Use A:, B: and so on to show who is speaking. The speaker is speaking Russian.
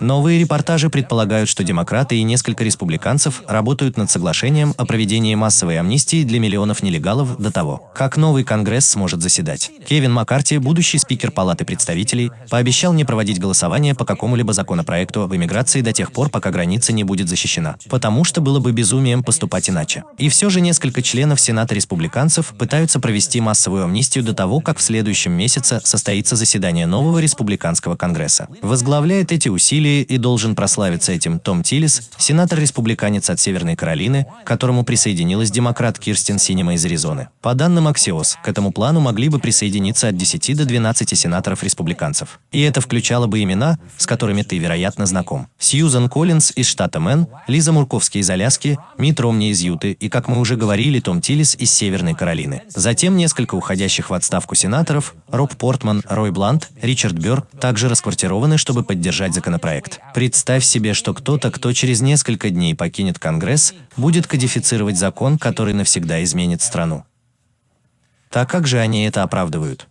A: Новые репортажи предполагают, что демократы и несколько республиканцев работают над соглашением о проведении массовой амнистии для миллионов нелегалов до того, как новый Конгресс сможет заседать. Кевин Маккарти, будущий спикер Палаты представителей, пообещал не проводить голосование по какому-либо законопроекту об иммиграции до тех пор, пока граница не будет защищена, потому что было бы безумием поступать иначе. И все же несколько членов Сената республиканцев пытаются провести массовую амнистию до того, как в следующем месяце состоится заседание нового республиканского Конгресса. Возглавляет эти усилия Юлии и должен прославиться этим Том Тиллис, сенатор-республиканец от Северной Каролины, к которому присоединилась демократ Кирстен Синема из Аризоны. По данным Axios, к этому плану могли бы присоединиться от 10 до 12 сенаторов-республиканцев. И это включало бы имена, с которыми ты, вероятно, знаком. Сьюзан Коллинз из штата Мэн, Лиза Мурковски из Аляски, Митт Ромни из Юты и, как мы уже говорили, Том Тиллис из Северной Каролины. Затем несколько уходящих в отставку сенаторов, Роб Портман, Рой Блант, Ричард Бёрр, также расквартированы, чтобы поддержать законопроект проект. Представь себе, что кто-то, кто через несколько дней покинет Конгресс, будет кодифицировать закон, который навсегда изменит страну. Так как же они это оправдывают?